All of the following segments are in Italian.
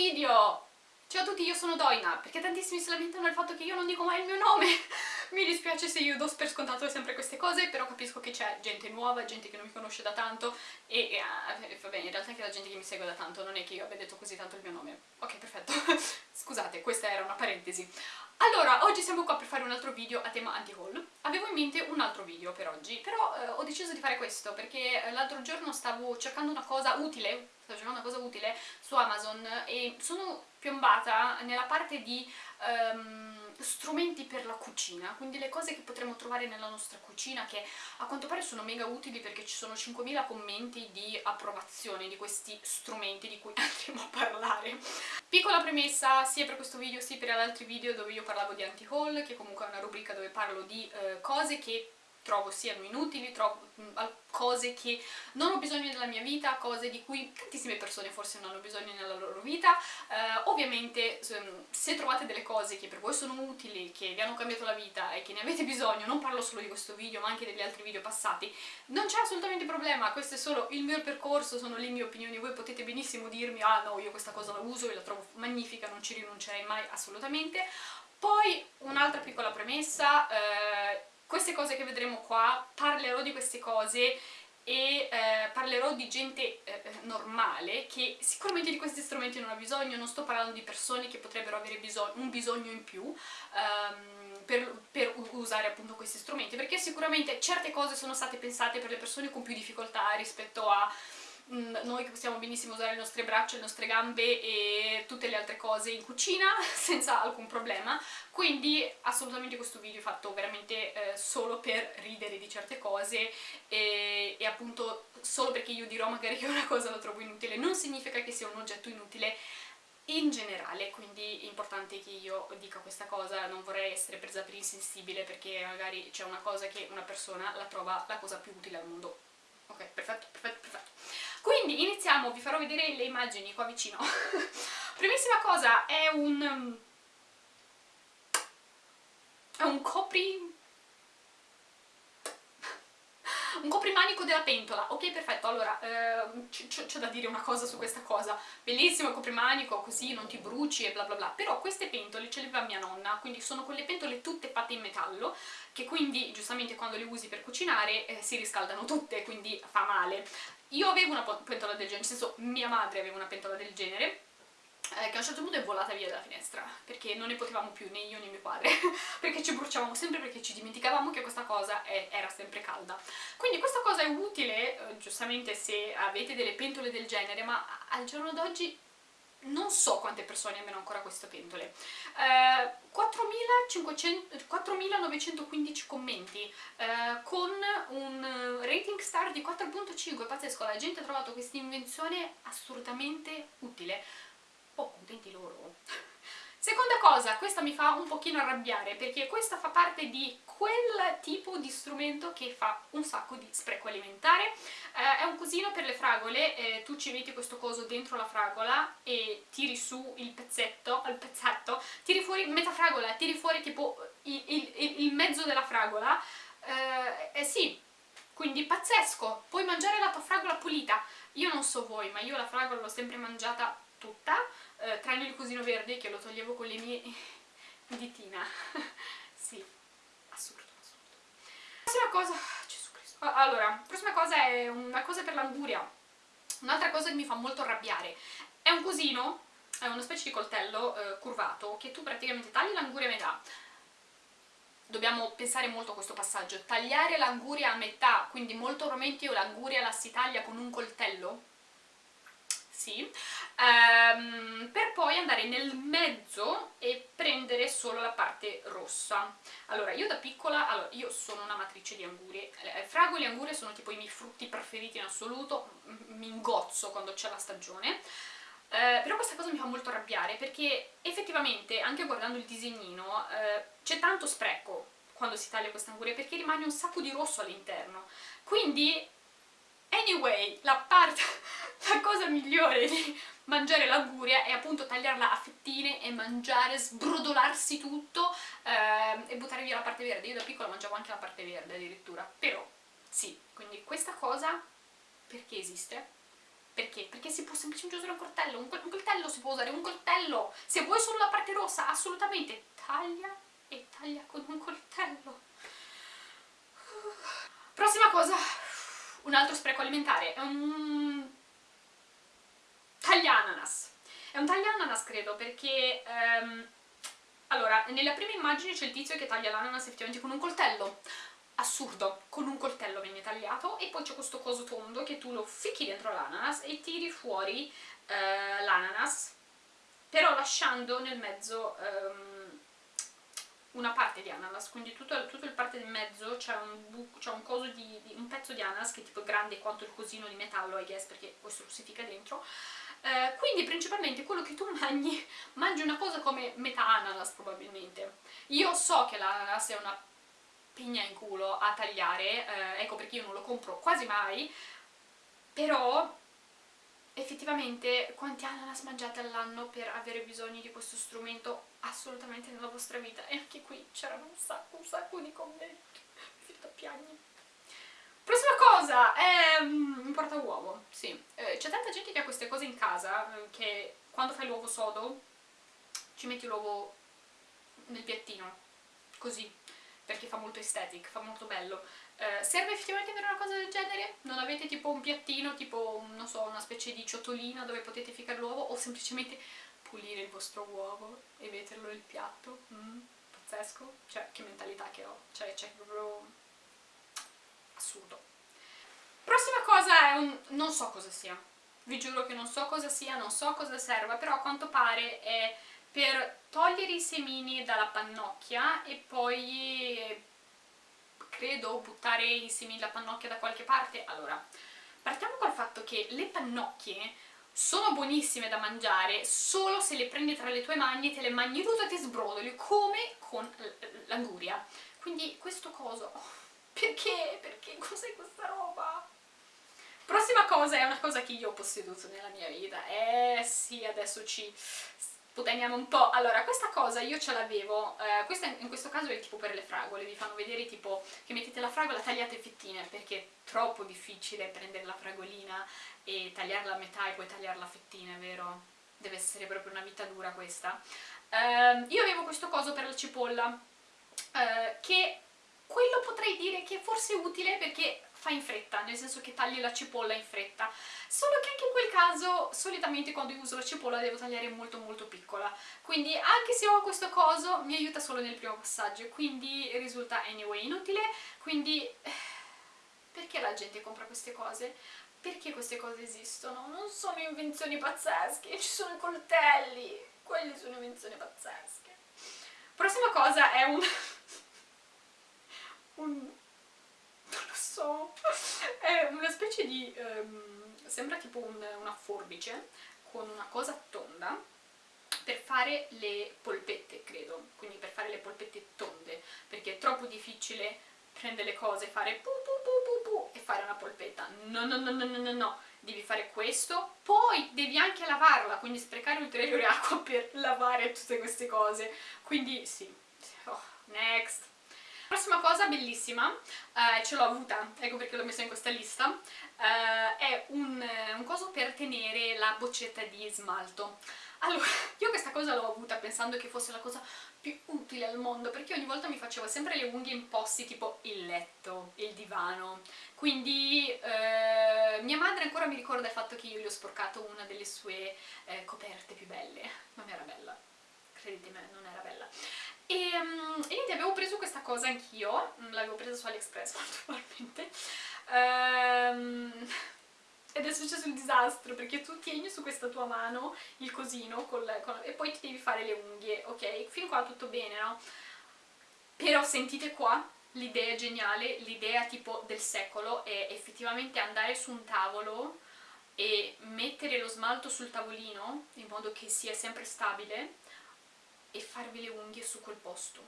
video! Ciao a tutti, io sono Doina, perché tantissimi si lamentano del fatto che io non dico mai il mio nome. Mi dispiace se io do per scontato sempre queste cose, però capisco che c'è gente nuova, gente che non mi conosce da tanto e, e uh, va bene, in realtà anche la gente che mi segue da tanto, non è che io abbia detto così tanto il mio nome. Ok, perfetto. Scusate, questa era una parentesi. Allora, oggi siamo qua per fare un altro video a tema anti-haul. Avevo in mente un altro video per oggi, però eh, ho deciso di fare questo perché eh, l'altro giorno stavo cercando una cosa utile, stavo cercando una cosa utile su Amazon e sono piombata nella parte di um, strumenti per la cucina, quindi le cose che potremmo trovare nella nostra cucina che a quanto pare sono mega utili perché ci sono 5.000 commenti di approvazione di questi strumenti di cui andremo a parlare. Piccola premessa sia per questo video sia per altri video dove io parlavo di anti-haul, che comunque è una rubrica dove parlo di uh, cose che trovo siano inutili, trovo mm, cose che non ho bisogno nella mia vita, cose di cui tantissime persone forse non hanno bisogno nella loro vita. Eh, ovviamente se trovate delle cose che per voi sono utili, che vi hanno cambiato la vita e che ne avete bisogno, non parlo solo di questo video ma anche degli altri video passati, non c'è assolutamente problema, questo è solo il mio percorso, sono le mie opinioni, voi potete benissimo dirmi ah no io questa cosa la uso e la trovo magnifica, non ci rinuncerei mai assolutamente. Poi un'altra piccola premessa, eh, queste cose che vedremo qua, parlerò di queste cose e eh, parlerò di gente eh, eh, normale che sicuramente di questi strumenti non ha bisogno, non sto parlando di persone che potrebbero avere bisogno, un bisogno in più um, per, per, usare appunto questi strumenti, perché sicuramente certe cose sono state pensate per le persone con più difficoltà rispetto a noi che possiamo benissimo usare le nostre braccia, le nostre gambe e tutte le altre cose in cucina senza alcun problema. Quindi assolutamente questo video è fatto veramente eh, solo per ridere di certe cose e, e appunto solo perché io dirò magari che una cosa la trovo inutile. Non significa che sia un oggetto inutile in generale, quindi è importante che io dica questa cosa, non vorrei essere presa per insensibile perché magari c'è una cosa che una persona la trova la cosa più utile al mondo. Ok, perfetto, perfetto, perfetto. Quindi iniziamo, vi farò vedere le immagini qua vicino. Primissima cosa, è un... è un copri... un coprimanico della pentola, ok perfetto, allora eh, c'è da dire una cosa su questa cosa, bellissimo il coprimanico, così non ti bruci e bla bla bla, però queste pentole ce le aveva mia nonna, quindi sono quelle pentole tutte fatte in metallo, che quindi giustamente quando le usi per cucinare eh, si riscaldano tutte, quindi fa male. Io avevo una pentola del genere, nel senso mia madre aveva una pentola del genere, eh, che a un certo punto è volata via dalla finestra perché non ne potevamo più né io né mio padre. Perché ci bruciavamo sempre perché ci dimenticavamo che questa cosa è, era sempre calda. Quindi questa cosa è utile eh, giustamente se avete delle pentole del genere ma al giorno d'oggi non so quante persone abbiano ancora queste pentole. Eh, 4.915 commenti eh, con un rating star di 4.5 pazzesco, la gente ha trovato questa invenzione assolutamente utile oh, contenti loro Seconda cosa, questa mi fa un pochino arrabbiare perché questa fa parte di quel tipo di strumento che fa un sacco di spreco alimentare. Eh, è un cosino per le fragole, eh, tu ci metti questo coso dentro la fragola e tiri su il pezzetto, il pezzetto, tiri fuori metà fragola, tiri fuori tipo il, il, il mezzo della fragola. Eh, eh sì, quindi pazzesco, puoi mangiare la tua fragola pulita. Io non so voi, ma io la fragola l'ho sempre mangiata tutta, eh, tranne il cosino verde che lo toglievo con le mie ditina. sì, assurdo, assurdo. Prossima cosa, Gesù Cristo. Allora, prossima cosa è una cosa per l'anguria. Un'altra cosa che mi fa molto arrabbiare. È un cosino, è una specie di coltello eh, curvato che tu praticamente tagli l'anguria a metà dobbiamo pensare molto a questo passaggio, tagliare l'anguria a metà, quindi molto probabilmente io l'anguria la si taglia con un coltello, sì, ehm, per poi andare nel mezzo e prendere solo la parte rossa. Allora, io da piccola, allora, io sono una matrice di angurie, eh, fragole e angurie sono tipo i miei frutti preferiti in assoluto, mi ingozzo quando c'è la stagione, eh, però questa cosa mi fa molto arrabbiare perché effettivamente, anche guardando il disegnino, eh, c'è tanto spreco quando si taglia questa anguria perché rimane un sacco di rosso all'interno. Quindi Anyway, la, parte, la cosa migliore di mangiare l'anguria è appunto tagliarla a fettine e mangiare, sbrodolarsi tutto eh, e buttare via la parte verde. Io da piccola mangiavo anche la parte verde addirittura, però sì, quindi questa cosa perché esiste? Perché? Perché si può semplicemente usare un coltello, un, coltello si può usare un coltello. Se vuoi solo la parte rossa, assolutamente, taglia e taglia con un coltello. Prossima cosa, un altro spreco alimentare, è un tagliananas. È un tagliananas credo perché... Um, allora, nella prima immagine c'è il tizio che taglia l'ananas effettivamente con un coltello. Assurdo, con un coltello viene tagliato e poi c'è questo coso tondo che tu lo ficchi dentro l'ananas e tiri fuori uh, l'ananas, però lasciando nel mezzo um, una parte di ananas, quindi tutto, tutto il parte del mezzo c'è un, un, di, di, un pezzo di ananas che è tipo grande quanto il cosino di metallo, I guess, perché questo si fica dentro, eh, quindi principalmente quello che tu mangi, mangi una cosa come metà ananas probabilmente. Io so che l'ananas è una pigna in culo a tagliare, eh, ecco perché io non lo compro quasi mai, però effettivamente quanti ananas mangiate all'anno per avere bisogno di questo strumento assolutamente nella vostra vita? E anche qui c'erano un sacco, un sacco di commenti, mi finito a piangere. Prossima cosa, è um, un portauovo, sì. Eh, C'è tanta gente che ha queste cose in casa, eh, che quando fai l'uovo sodo ci metti l'uovo nel piattino, così, perché fa molto aesthetic, fa molto bello. Eh, serve effettivamente avere una cosa del genere? Non avete tipo un piattino, tipo, non so, una specie di ciotolina dove potete ficcare l'uovo o semplicemente pulire il vostro uovo e metterlo nel piatto? Mm, pazzesco, cioè che mentalità che ho, cioè c'è proprio assurdo. Prossima cosa è un... non so cosa sia, vi giuro che non so cosa sia, non so cosa serva, però a quanto pare è per togliere i semini dalla pannocchia e poi credo buttare i semini dalla pannocchia da qualche parte. Allora, partiamo col fatto che le pannocchie sono buonissime da mangiare solo se le prendi tra le tue mani e te le mangi tutte e ti sbrodoli come con l'anguria. Quindi questo coso perché? Perché cos'è questa roba? Prossima cosa è una cosa che io ho posseduto nella mia vita. Eh sì, adesso ci sputaniamo un po'. Allora, questa cosa io ce l'avevo, eh, questa in questo caso è tipo per le fragole, vi fanno vedere tipo che mettete la fragola, tagliate fettine, perché è troppo difficile prendere la fragolina e tagliarla a metà e poi tagliarla a fettine, vero? Deve essere proprio una vita dura questa. Eh, io avevo questo coso per la cipolla, eh, che quello potrei dire che forse è utile perché fa in fretta, nel senso che tagli la cipolla in fretta, solo che anche in quel caso solitamente quando io uso la cipolla devo tagliare molto molto piccola, quindi anche se ho questo coso mi aiuta solo nel primo passaggio, quindi risulta anyway inutile, quindi eh, perché la gente compra queste cose? Perché queste cose esistono? Non sono invenzioni pazzesche, ci sono i coltelli, quelle sono invenzioni pazzesche. Prossima cosa è un un... non lo so, è una specie di... Um, sembra tipo un, una forbice con una cosa tonda per fare le polpette, credo, quindi per fare le polpette tonde, perché è troppo difficile prendere le cose, fare pu pu pu pu pu e fare una polpetta. No, no, no, no, no, no, no, devi fare questo, poi devi anche lavarla, quindi sprecare ulteriore acqua per lavare tutte queste cose. Quindi sì, oh, next. Prossima cosa bellissima, eh, ce l'ho avuta, ecco perché l'ho messa in questa lista, eh, è un, un coso per tenere la boccetta di smalto. Allora, io questa cosa l'ho avuta pensando che fosse la cosa più utile al mondo, perché ogni volta mi facevo sempre le unghie in posti tipo il letto, il divano, quindi eh, mia madre ancora mi ricorda il fatto che io gli ho sporcato una delle sue eh, coperte più belle, non era bella, credetemi, non era bella. E, um, e niente, avevo preso questa cosa anch'io, mm, l'avevo presa su AliExpress naturalmente, um, ed è successo il disastro perché tu tieni su questa tua mano il cosino col, con, e poi ti devi fare le unghie, ok? Fin qua tutto bene, no? Però sentite qua, l'idea geniale, l'idea tipo del secolo è effettivamente andare su un tavolo e mettere lo smalto sul tavolino in modo che sia sempre stabile e farvi le unghie su quel posto.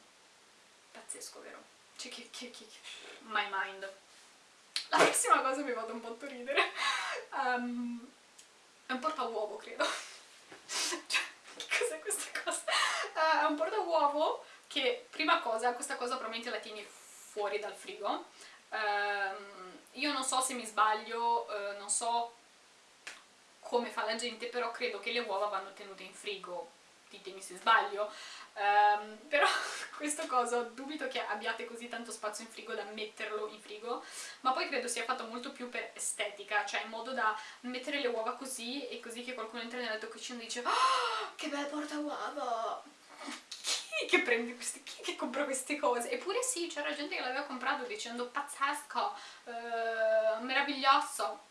Pazzesco, vero? Cioè, che, che, che, my mind. La prossima cosa mi vado un po' a ridere. Um, è un portauovo, credo. cioè, che cos'è questa cosa? Uh, è un portauovo che, prima cosa, questa cosa probabilmente la tieni fuori dal frigo. Um, io non so se mi sbaglio, uh, non so come fa la gente, però credo che le uova vanno tenute in frigo, ditemi se sbaglio, um, però questo coso dubito che abbiate così tanto spazio in frigo da metterlo in frigo, ma poi credo sia fatto molto più per estetica, cioè in modo da mettere le uova così e così che qualcuno entra nella tua cucina e dice oh, che bel porta uova! Chi che prende queste, chi che compra queste cose? Eppure sì, c'era gente che l'aveva comprato dicendo pazzesco, eh, meraviglioso,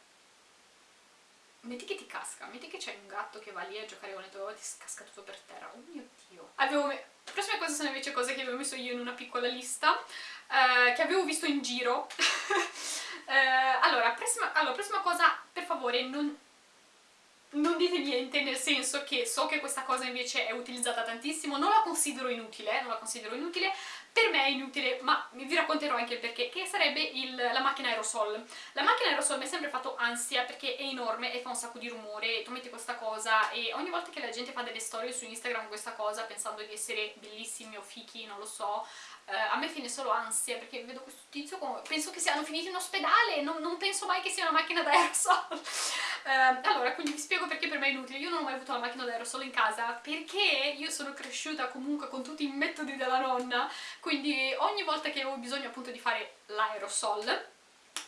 metti che ti casca, metti che c'è un gatto che va lì a giocare con le tue uova ti casca tutto per terra, oh mio dio. Avevo me... Le prossime cose sono invece cose che avevo messo io in una piccola lista, eh, che avevo visto in giro. eh, allora, prossima, allora, prossima cosa, per favore, non non dite niente, nel senso che so che questa cosa invece è utilizzata tantissimo, non la considero inutile, non la considero inutile, per me è inutile, ma vi racconterò anche il perché, che sarebbe il, la macchina aerosol. La macchina aerosol mi ha sempre fatto ansia perché è enorme e fa un sacco di rumore, tu metti questa cosa e ogni volta che la gente fa delle storie su Instagram questa cosa pensando di essere bellissimi o fichi, non lo so, eh, a me fine solo ansia perché vedo questo tizio come... penso che siano finiti in ospedale non, non penso mai che sia una macchina d'aerosol eh, allora quindi vi spiego perché per me è inutile. Io non ho mai avuto la macchina d'aerosol in casa perché io sono cresciuta comunque con tutti i metodi della nonna quindi ogni volta che avevo bisogno appunto di fare l'aerosol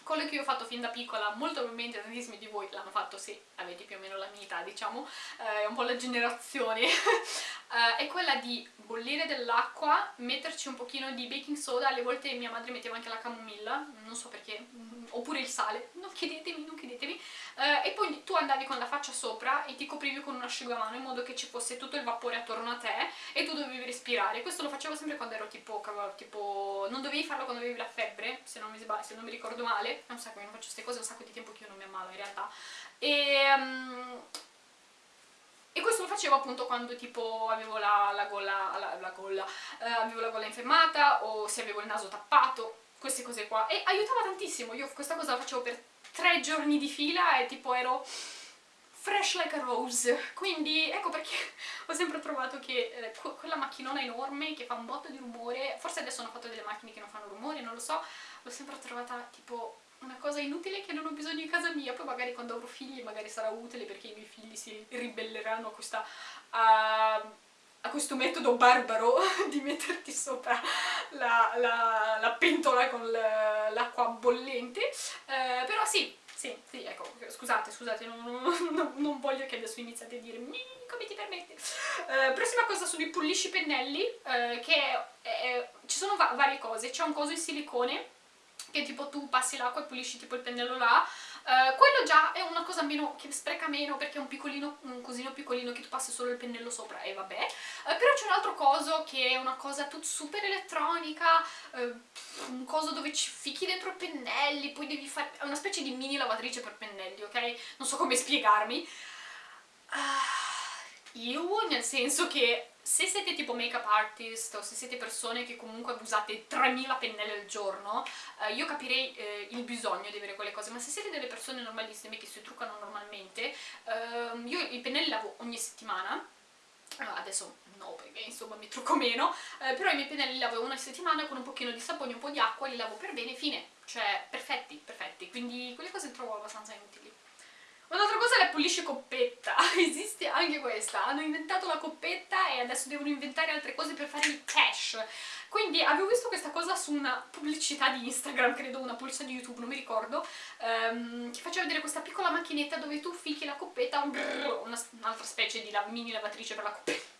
quello che io ho fatto fin da piccola, molto probabilmente tantissimi di voi l'hanno fatto se avete più o meno la mia età, diciamo, eh, un po' la generazione, eh, è quella di bollire dell'acqua, metterci un pochino di baking soda, alle volte mia madre metteva anche la camomilla, non so perché, mm, oppure il sale, non chiedetemi, non chiedetemi, eh, e poi tu andavi con la faccia sopra e ti coprivi con un asciugamano in modo che ci fosse tutto il vapore attorno a te e tu dovevi respirare, questo lo facevo sempre quando ero tipo, tipo non dovevi farlo quando avevi la febbre, se non mi, se non mi ricordo male, è un sacco che non faccio queste cose, è un sacco di tempo che io non mi ammalo in realtà, e... Um, e questo lo facevo appunto quando tipo avevo la, la gola, la, la gola, eh, avevo la gola infiammata o se avevo il naso tappato, queste cose qua. E aiutava tantissimo, io questa cosa la facevo per tre giorni di fila e tipo ero fresh like a rose quindi ecco perché ho sempre trovato che eh, quella macchinona enorme che fa un botto di rumore forse adesso hanno fatto delle macchine che non fanno rumore, non lo so l'ho sempre trovata tipo una cosa inutile che non ho bisogno in casa mia, poi magari quando avrò figli magari sarà utile perché i miei figli si ribelleranno a, questa, a, a questo metodo barbaro di metterti sopra la, la, la pentola con l'acqua bollente, eh, però sì, sì, sì, ecco, scusate, scusate, non, non, non voglio che adesso iniziate a dire come ti permetti? Eh, prossima cosa sono i pulisci pennelli, eh, che è, è, ci sono va varie cose, c'è un coso in silicone che tipo tu passi l'acqua e pulisci tipo il pennello là uh, quello già è una cosa meno, che spreca meno perché è un piccolino, un cosino piccolino che tu passi solo il pennello sopra e vabbè uh, però c'è un altro coso che è una cosa tut super elettronica uh, un coso dove ci fichi dentro i pennelli poi devi fare, è una specie di mini lavatrice per pennelli, ok? non so come spiegarmi io nel senso che se siete tipo make-up artist o se siete persone che comunque usate 3000 pennelli al giorno, eh, io capirei eh, il bisogno di avere quelle cose, ma se siete delle persone normalissime che si truccano normalmente, ehm, io i pennelli lavo ogni settimana, eh, adesso no perché insomma mi trucco meno, eh, però i miei pennelli li lavo una settimana con un pochino di sapone, un po' di acqua, li lavo per bene, fine, cioè perfetti, perfetti, quindi quelle cose le trovo abbastanza inutili. Un'altra cosa è la pulisce coppetta, esiste anche questa, hanno inventato la coppetta e adesso devono inventare altre cose per fare il cash. Quindi avevo visto questa cosa su una pubblicità di Instagram, credo una pubblicità di YouTube, non mi ricordo, um, che faceva vedere questa piccola macchinetta dove tu fichi la coppetta, un'altra specie di mini lavatrice per la coppetta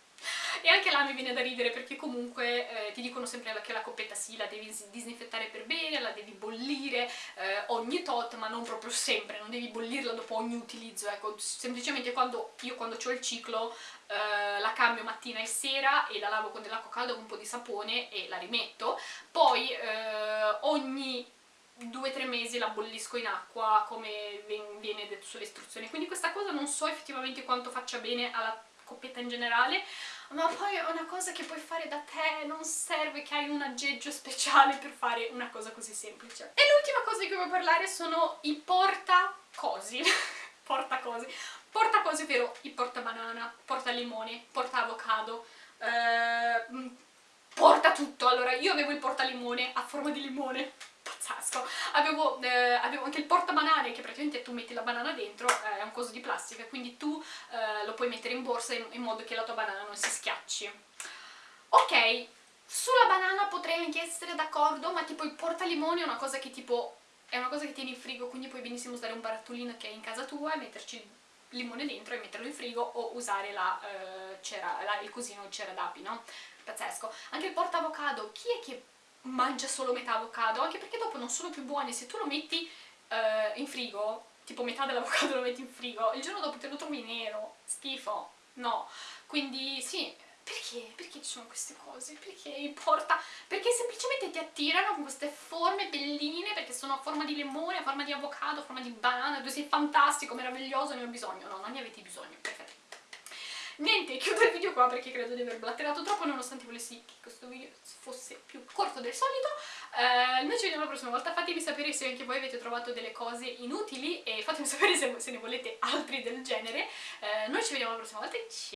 e anche là mi viene da ridere perché comunque eh, ti dicono sempre che la coppetta sì, la devi disinfettare per bene, la devi bollire eh, ogni tot, ma non proprio sempre, non devi bollirla dopo ogni utilizzo, ecco, semplicemente quando io quando ho il ciclo eh, la cambio mattina e sera e la lavo con dell'acqua calda con un po' di sapone e la rimetto, poi eh, ogni due o tre mesi la bollisco in acqua come viene detto sulle istruzioni. Quindi questa cosa non so effettivamente quanto faccia bene alla coppetta in generale ma poi è una cosa che puoi fare da te, non serve che hai un aggeggio speciale per fare una cosa così semplice. E l'ultima cosa di cui voglio parlare sono i portacosi. portacosi. Portacosi, ovvero i portabanana, portalimone, portaavocado, eh, porta tutto. Allora, io avevo il portalimone a forma di limone, pazzesco. Avevo, eh, avevo anche il portabanane che praticamente tu metti la banana dentro, eh, è un coso di plastica, quindi tu eh, lo puoi mettere in borsa in, in modo che la tua banana non si schiacci. Ok, sulla banana potrei anche essere d'accordo, ma tipo il portalimoni è una cosa che tipo è una cosa che tieni in frigo, quindi puoi benissimo usare un barattolino che è in casa tua e metterci il limone dentro e metterlo in frigo o usare la, eh, cera, la, il cosino cera d'api, no? Pazzesco. Anche il porta avocado, chi è che mangia solo metà avocado? Anche perché dopo non sono più buoni, se tu lo metti eh, in frigo, tipo metà dell'avocado lo metti in frigo, il giorno dopo te lo trovi nero, schifo, no. Quindi sì, perché? Perché ci sono queste cose? Perché importa? Perché semplicemente ti attirano con queste forme belline, perché sono a forma di limone, a forma di avocado, a forma di banana, tu sei fantastico, meraviglioso, ne ho bisogno. No, non ne avete bisogno, perfetto. Niente, chiudo il video qua perché credo di aver blatterato troppo nonostante volessi che questo video fosse più corto del solito. Eh, noi ci vediamo la prossima volta, fatemi sapere se anche voi avete trovato delle cose inutili e fatemi sapere se, se ne volete altri del genere. Eh, noi ci vediamo la prossima volta e ciao!